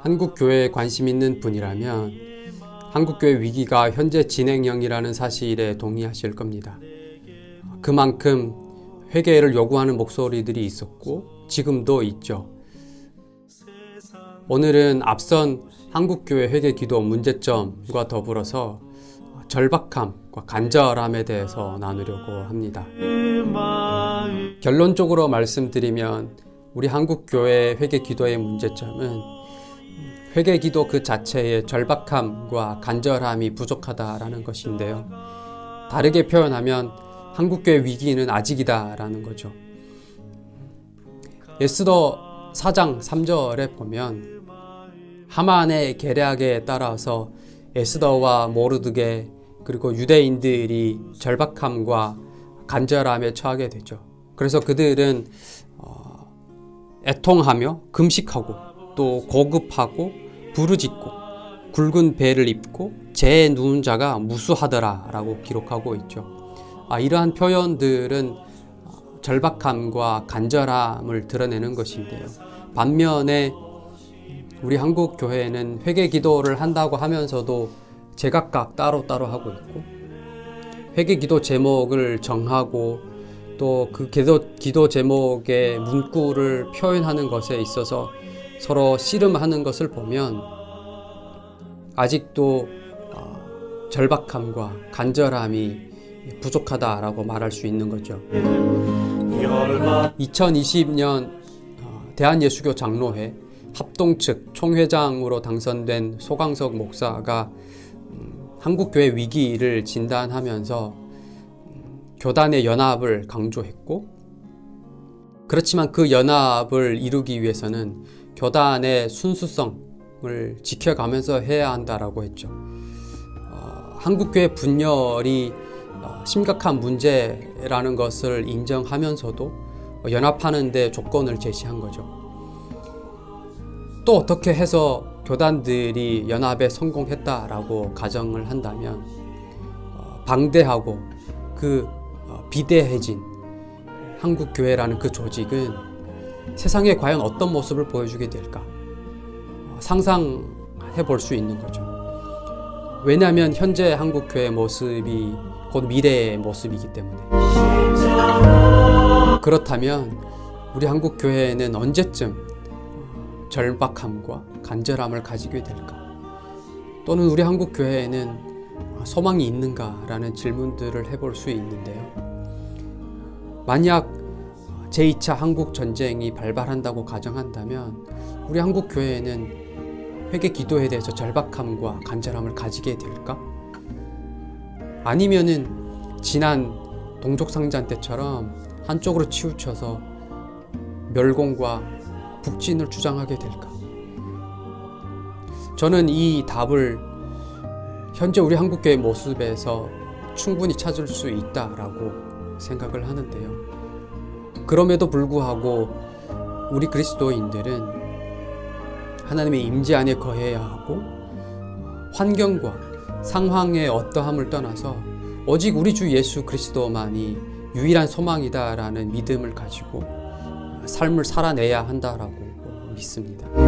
한국교회에 관심 있는 분이라면 한국교회 위기가 현재 진행형이라는 사실에 동의하실 겁니다. 그만큼 회개를 요구하는 목소리들이 있었고 지금도 있죠. 오늘은 앞선 한국교회 회개 기도 문제점과 더불어서 절박함과 간절함에 대해서 나누려고 합니다. 결론적으로 말씀드리면 우리 한국교회 회개 기도의 문제점은 회개 기도 그 자체의 절박함과 간절함이 부족하다라는 것인데요. 다르게 표현하면 한국교회 위기는 아직이다라는 거죠. 에스더 4장 3절에 보면 하만의 계략에 따라서 에스더와 모르드게 그리고 유대인들이 절박함과 간절함에 처하게 되죠. 그래서 그들은 어, 애통하며 금식하고 또 고급하고 부르짖고 굵은 배를 입고 제 누운 자가 무수하더라 라고 기록하고 있죠. 아, 이러한 표현들은 절박함과 간절함을 드러내는 것인데요. 반면에 우리 한국 교회는 회개 기도를 한다고 하면서도 제각각 따로따로 하고 있고 회개 기도 제목을 정하고 또 그 기도, 기도 제목의 문구를 표현하는 것에 있어서 서로 씨름하는 것을 보면 아직도 어, 절박함과 간절함이 부족하다라고 말할 수 있는 거죠. 2020년 어, 대한예수교 장로회 합동 측 총회장으로 당선된 소강석 목사가 음, 한국교회 위기를 진단하면서 음, 교단의 연합을 강조했고 그렇지만 그 연합을 이루기 위해서는 교단의 순수성을 지켜가면서 해야 한다라고 했죠. 어, 한국교회 분열이 어, 심각한 문제라는 것을 인정하면서도 연합하는 데 조건을 제시한 거죠. 또 어떻게 해서 교단들이 연합에 성공했다라고 가정을 한다면 어, 방대하고 그 어, 비대해진 한국교회라는 그 조직은 세상에 과연 어떤 모습을 보여주게 될까 상상해 볼 수 있는 거죠. 왜냐하면 현재 한국교회 모습이 곧 미래의 모습이기 때문에 그렇다면 우리 한국 교회는 언제쯤 절박함과 간절함을 가지게 될까? 또는 우리 한국 교회에는 소망이 있는가 라는 질문들을 해볼 수 있는데요. 만약 제2차 한국 전쟁이 발발한다고 가정한다면 우리 한국 교회는 회개 기도에 대해서 절박함과 간절함을 가지게 될까? 아니면은 지난 동족상잔 때처럼 한쪽으로 치우쳐서 멸공과 북진을 주장하게 될까? 저는 이 답을 현재 우리 한국교회 모습에서 충분히 찾을 수 있다라고 생각을 하는데요. 그럼에도 불구하고 우리 그리스도인들은 하나님의 임재 안에 거해야 하고 환경과 상황의 어떠함을 떠나서 오직 우리 주 예수 그리스도만이 유일한 소망이다라는 믿음을 가지고 삶을 살아내야 한다라고 믿습니다.